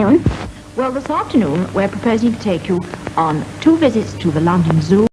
afternoon? Well, this afternoon we're proposing to take you on two visits to the London Zoo